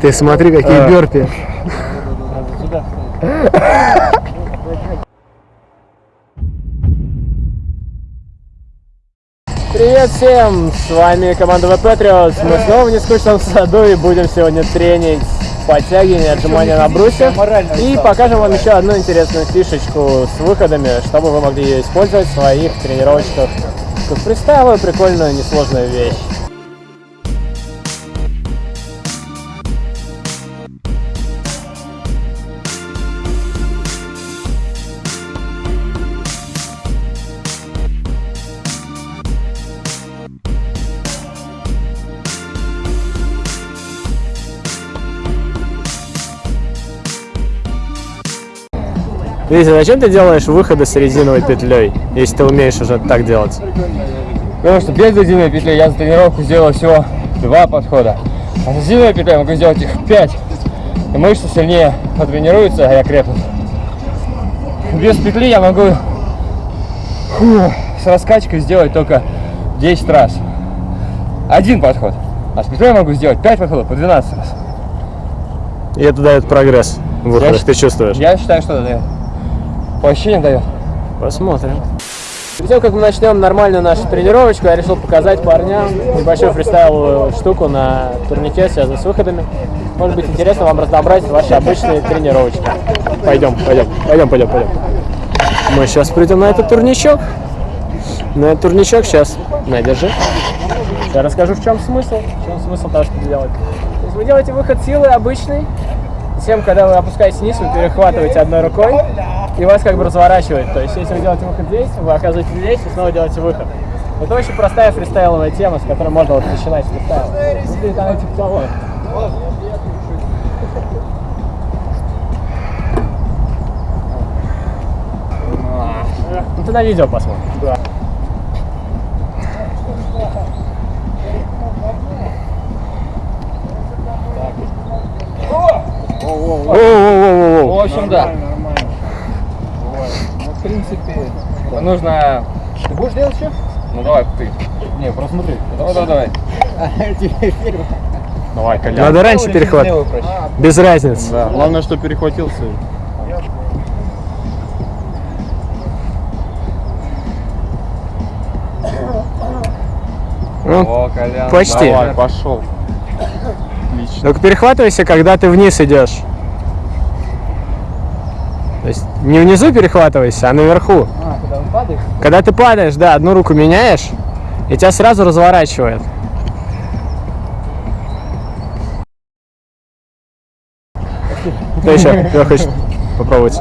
Ты смотри, какие бёрпи. Привет всем! С вами команда Patriots. Мы снова в нескучном саду и будем сегодня тренить подтягивание, отжимания на брусе. И покажем вам еще одну интересную фишечку с выходами, чтобы вы могли ее использовать в своих тренировочках. Фристайловую, прикольную, несложную вещь. Витя, зачем ты делаешь выходы с резиновой петлей, если ты умеешь уже так делать? Потому что без резиновой петли я за тренировку сделал всего два подхода. А с резиновой петлей я могу сделать их пять. И мышцы сильнее потренируются, а я крепнут. Без петли я могу фу, с раскачкой сделать только 10 раз. Один подход. А с петлей я могу сделать 5 подходов по 12 раз. И это дает прогресс в выходах, Я ты чувствуешь? Я считаю, что это дает. По ощущениям дает. Посмотрим. Перед тем, как мы начнем нормальную нашу тренировочку, я решил показать парням небольшую фристайловую штуку на турнике, связанную с выходами. Может быть интересно вам разнообразить ваши обычные тренировочки. Пойдем, пойдем, пойдем, пойдем, пойдем. Мы сейчас придем на этот турничок. На этот турничок сейчас. На, держи. Я расскажу, в чем смысл. В чем смысл того, что делать. То есть вы делаете выход силы обычный. Затем, когда вы опускаетесь вниз, вы перехватываете одной рукой и вас как бы разворачивает. То есть, если вы делаете выход здесь, вы оказываетесь здесь и снова делаете выход. Это очень простая фристайловая тема, с которой можно вот начинать фристайл. Выглядит она типа того. Ну ты на видео посмотришь. Да. В общем, да. В принципе, Нужно... ты будешь делать еще? Ну давай, ты. Не, просто смотри. Давай, давай, давай. Давай, Колян. Надо раньше перехват. Без разницы. Да, главное, что перехватился. Ну, О, Колян. почти. Давай, пошел. Отлично. Только перехватывайся, когда ты вниз идешь. То есть не внизу перехватывайся, а наверху. А, когда он падает? Когда ты падаешь, да, одну руку меняешь, и тебя сразу разворачивает. Кто еще? Кто хочет попробовать?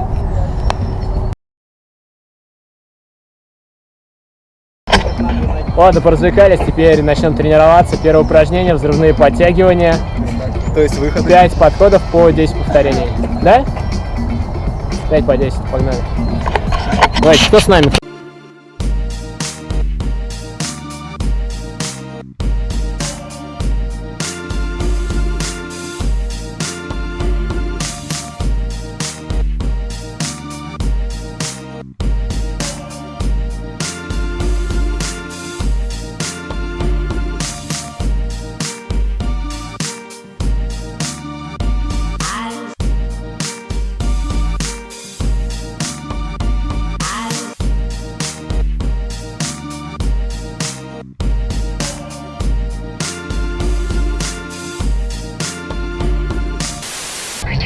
Ладно, поразвлекались, теперь начнем тренироваться. Первое упражнение, взрывные подтягивания. То есть выход. 5 подходов по 10 повторений. Да? 5 по 10, погнали. Давайте, кто с нами?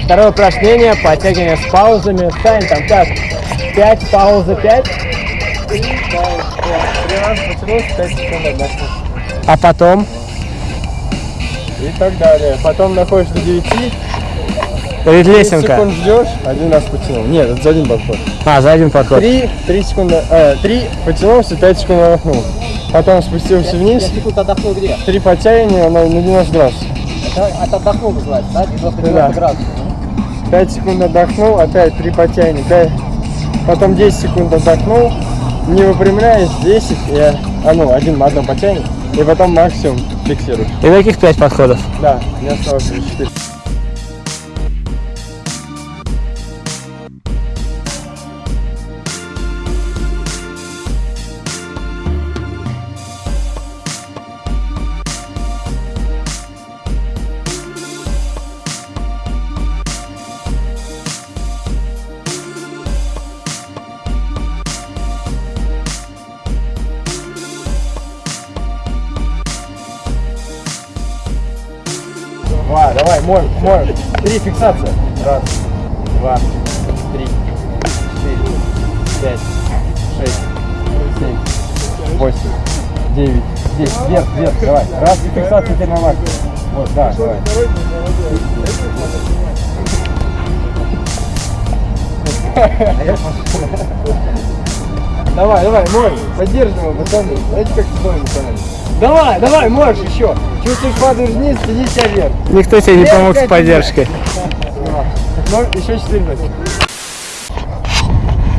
Второе упражнение, подтягивание с паузами. Стань там как? 5, пауза 5. А потом? И так далее. Потом находишь до 9. Перед 10 лесенка. секунд ждешь, один раз потянул. Нет, это за один подход. А, за один подход. 3, 3 секунды, э, 3 потянулся, 5 секунд отдохнул. Потом спустился вниз, секунд отдохнул где? 3 подтягивания на, на 90 градусов. Это отдохнул называется, да? 90 Да. градусов. 5 секунд отдохнул, опять 3 подтягивания. пять- Потом 10 секунд отдохнул, не выпрямляясь, 10, и, а ну, один, одно подтягивание, и потом максимум фиксируешь. И таких 5 подходов. Да, мне осталось уже 4. Два, давай, мой, мой. Три, фиксация. Раз, два, три, четыре, пять, шесть, семь, восемь, девять, десять. Вверх, вверх, давай. Раз, фиксация теперь на максимум. Вот, да, давай. Давай, давай, мой, поддерживай пацаны. Знаете, как стоит, пацаны? Давай, давай, можешь еще. Чувствуешь, падаешь вниз, тяни себя вверх. Никто тебе не помог с поддержкой. Ну, еще 14.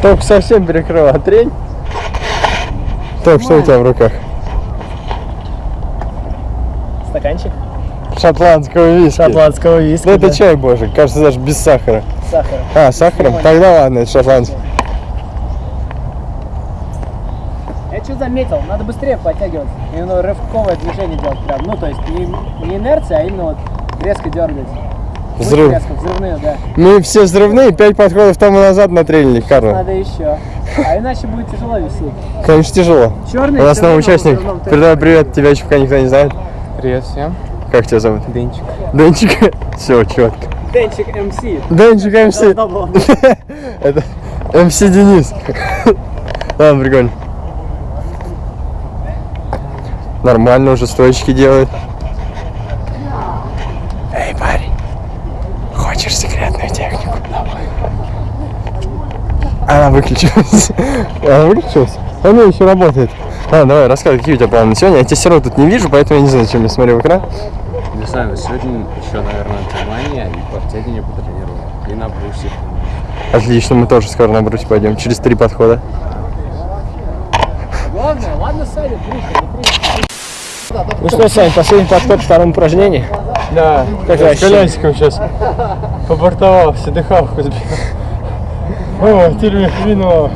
Только совсем перекрыла трень. Топ, что у тебя в руках? Стаканчик Шотландского виски. шотландского виски. Да это да. чай, боже, кажется, даже без сахара. Сахар. А, с сахаром? Тогда ладно, это шотландский. Я что заметил, надо быстрее подтягиваться. Именно рывковое движение делать прям. Ну, то есть не, не инерция, а именно вот резко дергать. Взрыв. Резко, взрывные, да. Мы все взрывные, пять подходов тому назад натрелили, Карл. Надо еще. А иначе будет тяжело висеть. Конечно, тяжело. Черный У нас новый участник. Передай привет, тебя еще пока никто не знает. Привет всем. Как тебя зовут? Денчик. Денчик. Все, четко. Денчик МС. Денчик МС. Это МС Денис. Ладно, прикольно. Нормально уже стоечки делает. Эй, парень, хочешь секретную технику? Она выключилась. Она выключилась? Она еще работает. А, давай, рассказывай, какие у тебя планы на сегодня. Я тебя все равно тут не вижу, поэтому я не знаю, зачем я смотрю в экран. Не знаю, сегодня еще, наверное, отжимания и подтягивание потренирую. И на брусе. Отлично, мы тоже скоро на брусе пойдем. Через три подхода. Главное, ладно садит, Ну что, Сань, последний подход к второму упражнению. Да, Как я с колясиком сейчас побортовал, все дыхалку сбил. О, теперь вино.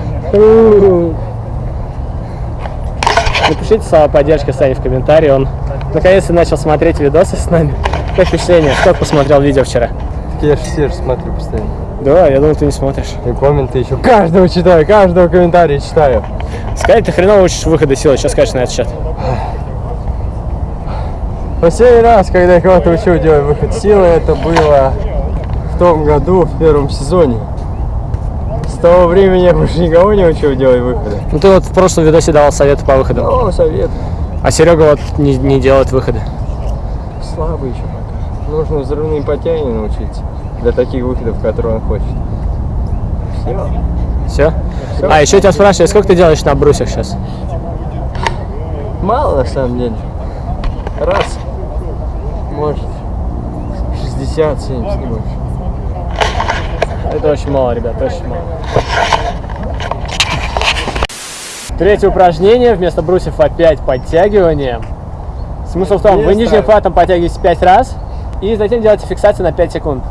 Напишите слова поддержки Сане в комментарии. Он наконец-то начал смотреть видосы с нами. Как впечатление? Сколько посмотрел видео вчера? Я же все же смотрю постоянно. Да, я думал, ты не смотришь. И комменты еще. Каждого читаю, каждого комментария читаю. Сказать, ты хреново учишь выходы силы. Что скажешь на этот счет? Последний раз, когда я кого-то учил делать выход силы, это было в том году, в первом сезоне. С того времени я больше никого не учил делать выходы. Ну ты вот в прошлом видосе давал советы по выходам. О, совет. А Серега вот не, не делает выходы. Слабый еще пока. Нужно взрывные подтягивания научиться. Для таких выходов, которые он хочет. Все. Все? А, еще тебя спрашиваю, сколько ты делаешь на брусьях сейчас? Мало на самом деле. Раз. Может. 60, 70, не больше. Это очень мало, ребят, очень мало. Третье упражнение. Вместо брусьев опять подтягивание. Смысл в том, вы нижним хватом подтягиваетесь 5 раз и затем делаете фиксацию на 5 секунд.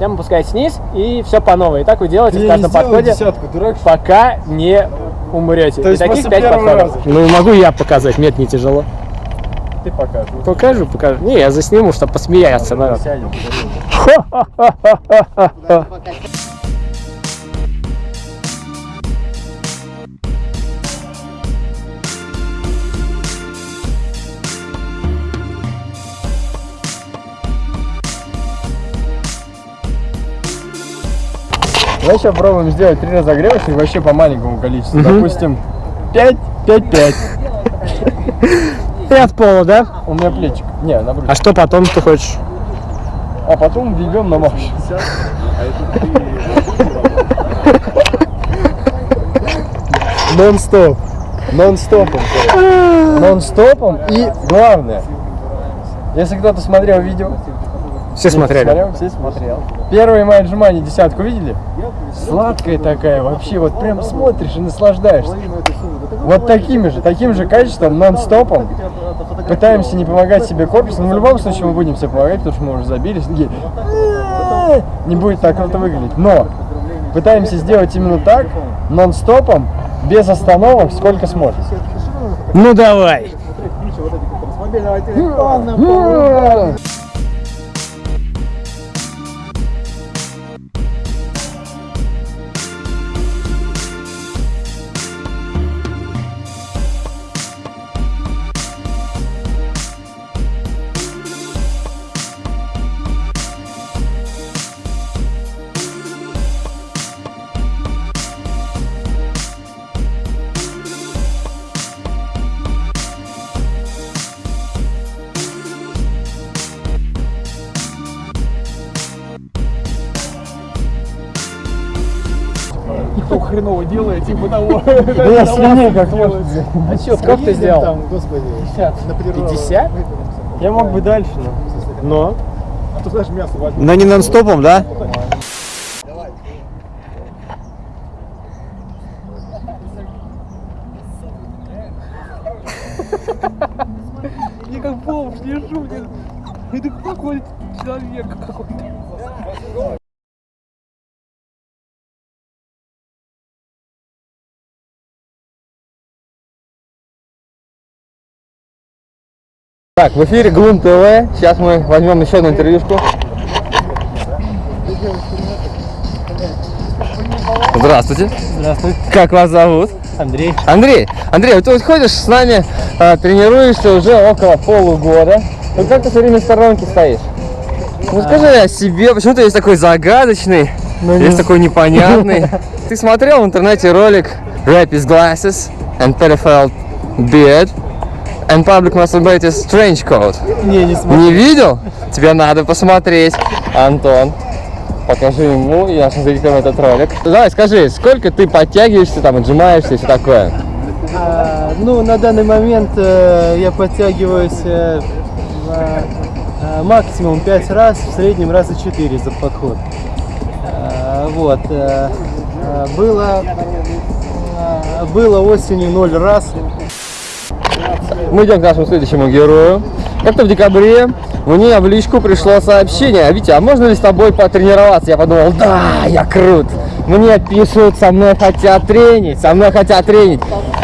Затем опускаете вниз и все по новой. И так вы делаете в каждом подходе, десятку, дурак. пока не умрете. То И таких после 5 первого подходов. раза. Ну могу я показать, мне это не тяжело. Ты покажешь. Покажу, покажу. Не, я засниму, чтобы посмеяться. народ. Сядем. Давай сейчас попробуем сделать три разогревочных вообще по маленькому количеству. Допустим, 5, 5, 5. И от пола, да? У меня плечик. Не, на брюхе. А что потом ты хочешь? А потом ведем на марш. Нон-стоп. Нон-стопом. короче. Нон-стопом. И главное, если кто-то смотрел видео, Все смотрели. Смотрел? Все смотрел. Первые мои отжимания десятку видели? Сладкая такая, вообще вот прям смотришь и наслаждаешься. Вот такими же, таким же качеством, нон-стопом. Пытаемся не помогать себе корпусом, но в любом случае мы будем себе помогать, потому что мы уже забились. «Э-э-э». Не будет так круто выглядеть. Но пытаемся сделать именно так, нон-стопом, без остановок, сколько сможем. Ну давай. Хреново делает, типа того. Да я слюней как можно. А что, сколько ты сделал? Там, господи, 50? Я мог бы дальше, но... Но? а то знаешь, мясо возьму. Но не нон-стопом, да? Я как бомж лежу, блин. Это какой человек какой-то. Так, в эфире Глум ТВ. Сейчас мы возьмем еще одну интервьюшку. Здравствуйте. Здравствуй. Как вас зовут? Андрей. Андрей, Андрей, вот ты вот ходишь с нами, а, тренируешься уже около полугода. Вот как ты все время в сторонке стоишь? Ну скажи о себе, почему ты есть такой загадочный, есть такой непонятный. Ты смотрел в интернете ролик Rap is glasses and pedophile beard and public masturbated strange code? Не, не смотрю. Не видел? Тебе надо посмотреть. Антон, покажи ему нашим зрителям этот ролик. Давай, скажи, сколько ты подтягиваешься, там, отжимаешься и все такое? А, ну, на данный момент э, я подтягиваюсь э, э, максимум 5 раз, в среднем раза 4 за подход. А, вот. э, э, было, э, было осенью 0 раз. Мы идем к нашему следующему герою. Как-то в декабре мне в личку пришло сообщение. Витя, а можно ли с тобой потренироваться? Я подумал, да, я крут. Мне пишут, со мной хотят тренить, со мной хотят тренить.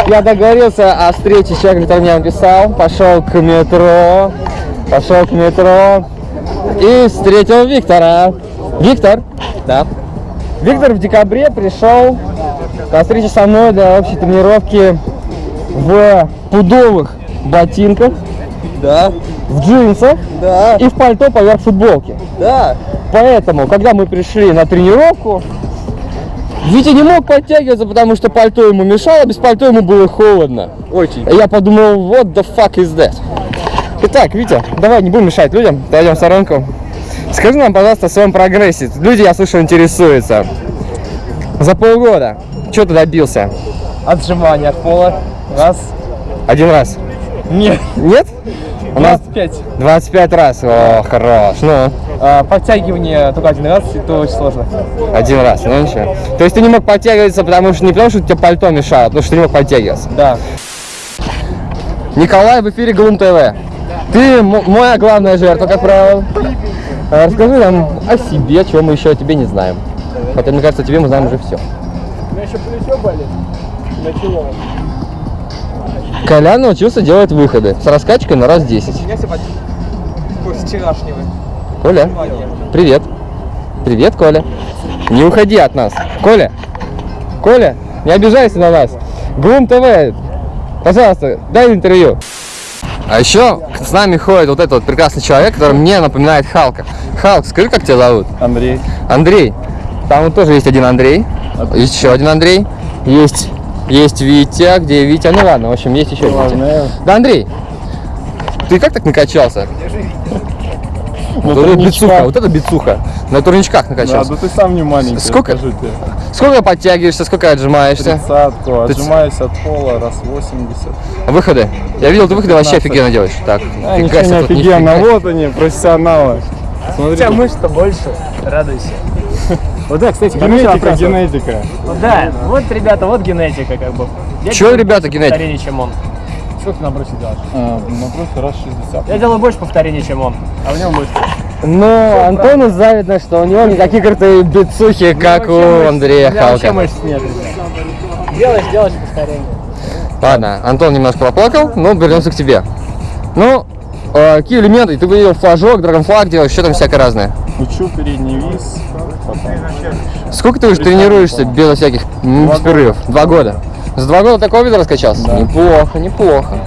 Я договорился о встрече с человеком, который мне написал. Пошел к метро, пошел к метро и встретил Виктора. Виктор, да. Виктор в декабре пришел на встречу со мной для общей тренировки в пудовых ботинках, Да, в джинсах да, и в пальто поверх футболки. да. Поэтому, когда мы пришли на тренировку, Витя не мог подтягиваться, потому что пальто ему мешало, без пальто ему было холодно. Очень. Я подумал, what the fuck is that? Итак, Витя, давай не будем мешать людям, пойдем в сторонку. Скажи нам, пожалуйста, о своем прогрессе. Люди, я слышу, интересуются. За полгода. Что ты добился? Отжимания от пола. Раз. Один раз. Нет. Нет? У нас 25. 25 раз. О, хорош. Ну, А, подтягивание только один раз, это очень сложно. один раз. Ну ничего. То есть ты не мог подтягиваться, потому что не потому, что тебе пальто мешало, а потому что ты не мог подтягиваться. Да. Николай в эфире Глум ТВ. Ты моя главная жертва, как правило. А, Расскажи нам о себе, чего мы еще о тебе не знаем. Хотя, мне кажется, о тебе мы знаем уже все. У меня еще плечо болит. Начало. Колян научился делать выходы с раскачкой на раз 10. меня все после вчерашнего. Коля, привет. Привет, Коля. Не уходи от нас. Коля, Коля, не обижайся на нас. Глум ТВ, пожалуйста, дай интервью. А еще с нами ходит вот этот вот прекрасный человек, который мне напоминает Халка. Халк, скажи, как тебя зовут? Андрей. Андрей. Там вот тоже есть один Андрей. Есть еще один Андрей. Есть, есть Витя. Где Витя? Ну ладно, в общем, есть еще Витя. Да, Андрей, ты как так накачался? Вот это бицуха, вот это бицуха. На турничках накачался. ты сам не маленький, Сколько? Сколько подтягиваешься, сколько отжимаешься? Тридцатку, отжимаюсь от пола раз 80. Выходы. Я видел, ты выходы вообще 15. офигенно делаешь. Так, А, ничего не офигенно, нифига. вот они, профессионалы. Смотри, У мышц-то больше. Радуйся. Вот да, кстати, генетика, генетика. Вот Да, вот, ребята, вот генетика как бы. Я делаю ребята, генетика? повторений, чем он. Сколько ты на бросе делаешь? А, на просто раз 60. Я делаю больше повторений, чем он, а у него мышцы. Но Антону завидно, что у него не такие крутые бицухи, как у Андрея меня вообще Халка. мышц нет. Делаешь, делаешь повторение. Ладно, Антон немножко поплакал, но вернемся к тебе. Ну, э, какие элементы? Ты видел флажок, драгонфлаг делаешь, что там всякое разное. Учу передний виз. Сколько ты уже тренируешься без всяких перерывов? Два года. За два года такого вида раскачался? Неплохо, неплохо.